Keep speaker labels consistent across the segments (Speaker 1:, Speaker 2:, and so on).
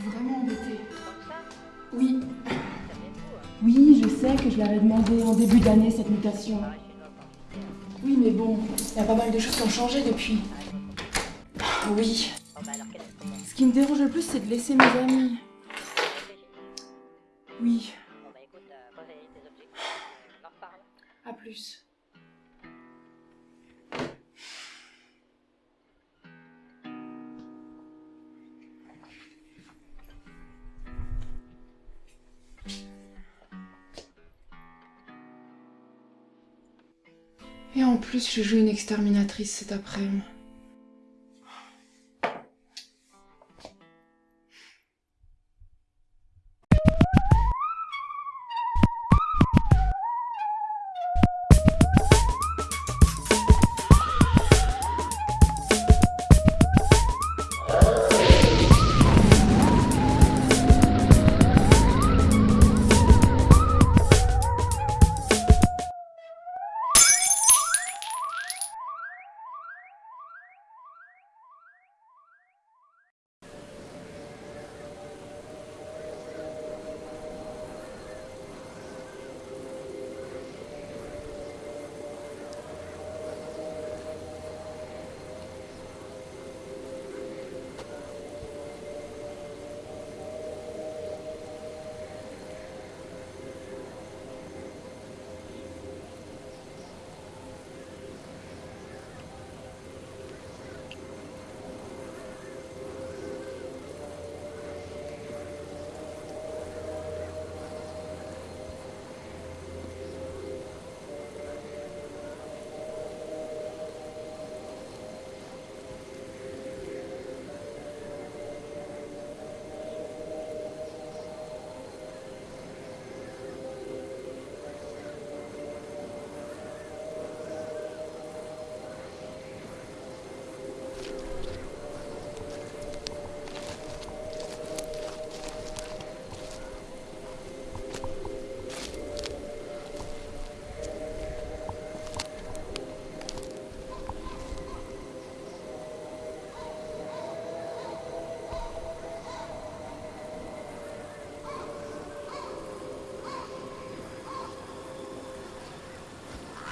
Speaker 1: suis vraiment embêtée. Oui. Oui, je sais que je l'avais demandé en début d'année cette mutation. Oui, mais bon, il y a pas mal de choses qui ont changé depuis. Oui. Ce qui me dérange le plus, c'est de laisser mes amis. Oui. À plus. En plus, je joue une exterminatrice cet après-midi.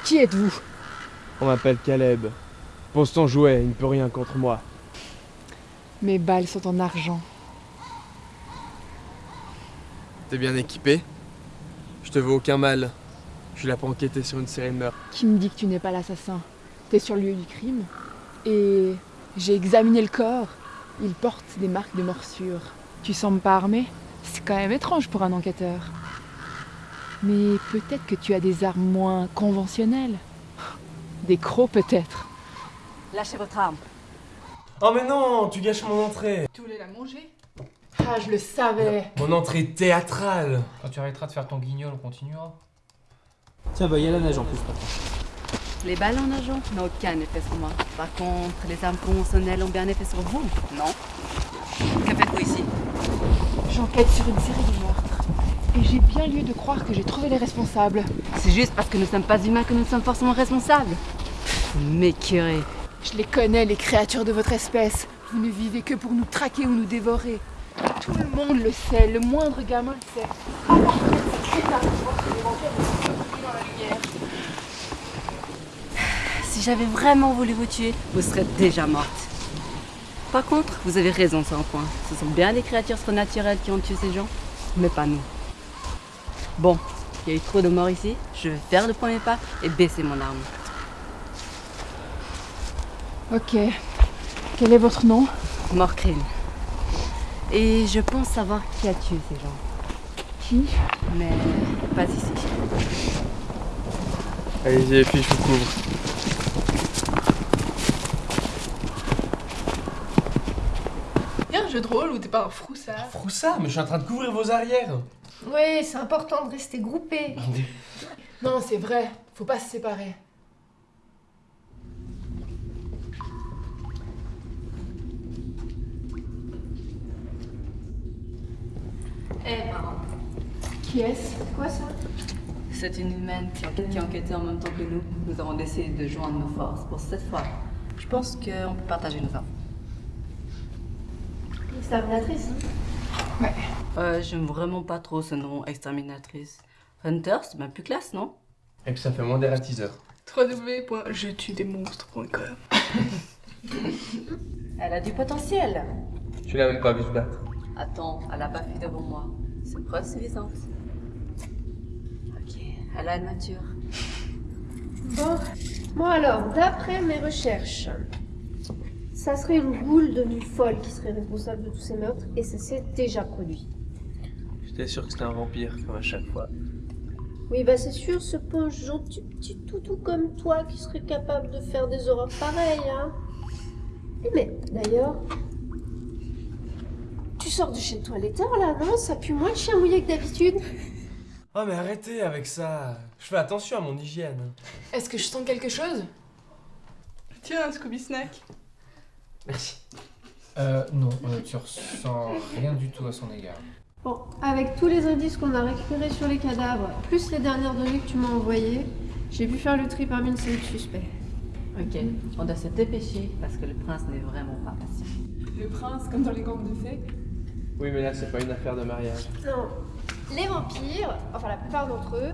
Speaker 2: Qui êtes-vous?
Speaker 3: On m'appelle Caleb. Pose ton jouet, il ne peut rien contre moi.
Speaker 2: Mes balles sont en argent.
Speaker 3: T'es bien équipé? Je te veux aucun mal. Je suis là pour enquêter sur une série de meurtres.
Speaker 2: Qui me dit que tu n'es pas l'assassin? T'es sur le lieu du crime? Et j'ai examiné le corps. Il porte des marques de morsure. Tu sembles pas armé? C'est quand même étrange pour un enquêteur. Mais peut-être que tu as des armes moins conventionnelles. Des crocs peut-être.
Speaker 4: Lâchez votre arme.
Speaker 5: Oh mais non, tu gâches mon entrée.
Speaker 1: Tu voulais la manger? Ah, je le savais.
Speaker 5: Mon entrée théâtrale.
Speaker 6: Quand tu arrêteras de faire ton guignol, on continuera.
Speaker 7: Tiens, bah, il y a la neige en plus, papa.
Speaker 4: Les balles en argent n'ont aucun effet sur moi. Par contre, les armes conventionnelles ont bien effet sur vous, non? Que faites-vous ici?
Speaker 1: J'enquête sur une série de meurtres. Et j'ai bien lieu de croire que j'ai trouvé les responsables.
Speaker 4: C'est juste parce que nous ne sommes pas humains que nous sommes forcément responsables. M'écœurez.
Speaker 1: Je les connais, les créatures de votre espèce. Vous ne vivez que pour nous traquer ou nous dévorer. Tout le monde le sait, le moindre gamin le sait.
Speaker 4: Si j'avais vraiment voulu vous tuer, vous serez déjà morte. Par contre, vous avez raison sur un point. Ce sont bien des créatures surnaturelles qui ont tué ces gens, mais pas nous. Bon, il y a eu trop de morts ici. Je vais faire le premier pas et baisser mon arme.
Speaker 1: Ok. Quel est votre nom?
Speaker 4: Morcrine. Et je pense savoir qui a tué ces gens.
Speaker 1: Qui?
Speaker 4: Mais pas ici.
Speaker 3: Allez-y les filles, je vous couvre.
Speaker 1: Y'a un jeu de rôle ou t'es pas un froussard
Speaker 5: Froussard, mais je suis en train de couvrir vos arrières.
Speaker 8: Oui, c'est important de rester groupé.
Speaker 1: Non, c'est vrai. Faut pas se séparer.
Speaker 4: Eh marrant.
Speaker 1: Qui est-ce?
Speaker 8: Quoi ça?
Speaker 4: C'est une humaine qui, qui enquêtait en même temps que nous. Nous avons décidé de joindre nos forces pour cette fois. Je pense qu'on peut partager nos armes.
Speaker 8: Exterminatrice.
Speaker 2: Ouais.
Speaker 4: Euh, j'aime vraiment pas trop ce nom, exterminatrice. Hunter, c'est bien plus classe, non?
Speaker 3: Et puis ça fait moins des ratiseurs.
Speaker 9: www.jetudesmonstres.com
Speaker 4: Elle a du potentiel.
Speaker 3: Tu l'as même pas vu se battre.
Speaker 4: Attends, elle a pas fait devant moi. C'est preuve suffisante. Ok, elle a une mature.
Speaker 8: Bon, moi alors, d'après mes recherches, ça serait une boule devenue folle qui serait responsable de tous ces meurtres et ça s'est déjà produit.
Speaker 3: J'étais sûr que c'était un vampire, comme à chaque fois.
Speaker 8: Oui, bah c'est sûr, ce pauvre gentil petit toutou comme toi qui serait capable de faire des horreurs pareilles, hein. Eh, Mais d'ailleurs, tu sors de chez le toiletteur là, non? Ça pue moins le chien mouillé que d'habitude.
Speaker 5: Oh mais arrêtez avec ça. Je fais attention à mon hygiène.
Speaker 2: Est-ce que je sens quelque chose?
Speaker 9: Tiens, un Scooby Snack.
Speaker 3: Merci.
Speaker 6: Euh, non, tu ressens rien du tout à son égard.
Speaker 8: Bon, avec tous les indices qu'on a récupérés sur les cadavres, plus les dernières données que tu m'as envoyées, j'ai pu faire le tri parmi une série de suspects.
Speaker 4: Ok, on doit se dépêcher parce que le prince n'est vraiment pas patient.
Speaker 2: Le prince, comme dans les gangs de fées
Speaker 3: Oui, mais là, c'est pas une affaire de mariage.
Speaker 8: Non, les vampires, enfin la plupart d'entre eux,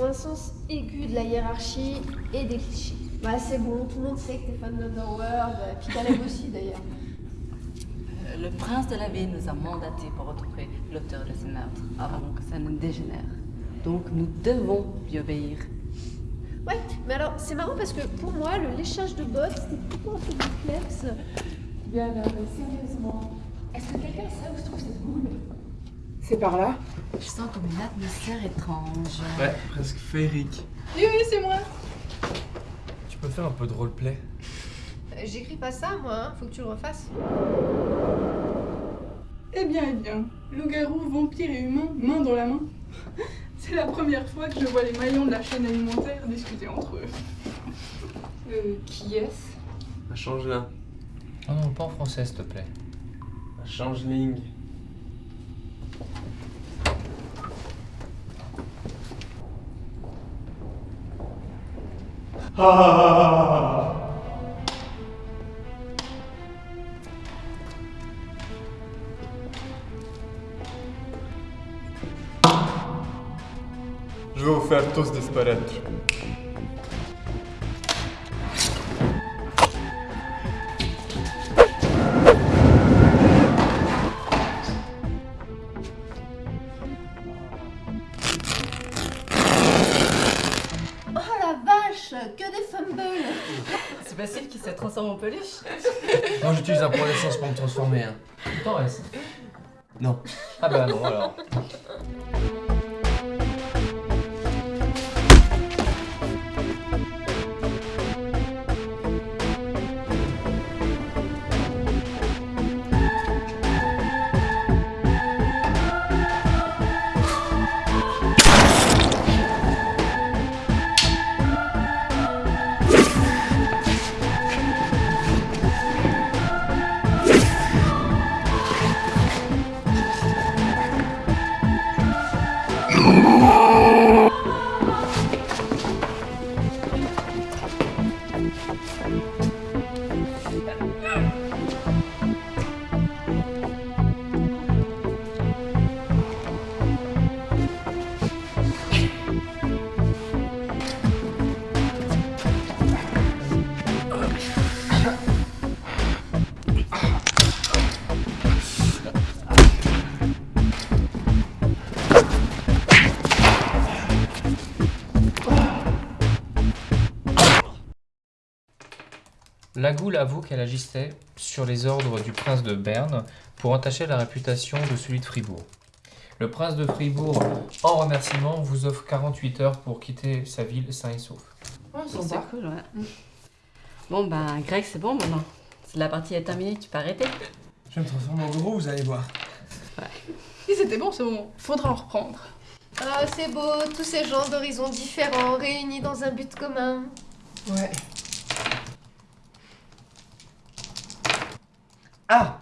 Speaker 8: ont un sens aigu de la hiérarchie et des clichés. Bah c'est bon, tout le monde sait que t'es fan d'Underworld, puis Caleb aussi d'ailleurs.
Speaker 4: Euh, Le prince de la ville nous a mandatés pour retrouver l'auteur de ce meurtre avant que ça ne dégénère. Donc nous devons lui obéir.
Speaker 8: Ouais, mais alors c'est marrant parce que pour moi, le léchage de bottes, c'était plutôt un peu complexe.
Speaker 2: Bien, mais sérieusement, est-ce que quelqu'un sait où se trouve cette boule? C'est par là
Speaker 4: Je sens comme une atmosphère étrange.
Speaker 3: Ouais, presque féerique.
Speaker 9: Oui, oui, c'est moi.
Speaker 5: Tu peux faire un peu de roleplay
Speaker 8: Euh, J'écris pas ça moi, hein, faut que tu le refasses.
Speaker 9: Eh bien, eh bien, loup-garou, vampire et humain, main dans la main. C'est la première fois que je vois les maillons de la chaîne alimentaire discuter entre eux.
Speaker 2: Euh, qui est-ce?
Speaker 3: Un changelin.
Speaker 6: Oh non, pas en français, s'il te plaît.
Speaker 3: Un Je vais vous faire tous disparaître.
Speaker 4: C'est facile qu'il se transforme en peluche.
Speaker 5: Moi j'utilise un point d'essence pour me transformer. Hein.
Speaker 6: T'en reste.
Speaker 5: Non.
Speaker 6: Ah bah non, alors. ああ。La Goule avoue qu'elle agissait sur les ordres du prince de Berne pour entacher la réputation de celui de Fribourg. Le prince de Fribourg, en remerciement, vous offre 48 heures pour quitter sa ville sain et sauf.
Speaker 2: Oh,
Speaker 4: C'est
Speaker 2: sympa.
Speaker 4: cool, ouais. Bon, ben, Greg, c'est bon maintenant. Si la partie est terminée, tu peux arrêter.
Speaker 5: Je vais me transformer en gros, vous allez voir.
Speaker 9: Si c'était bon, c'est bon. Faudra en reprendre.
Speaker 8: Ah c'est beau, tous ces gens d'horizons différents réunis dans un but commun.
Speaker 2: Ouais.
Speaker 5: Ah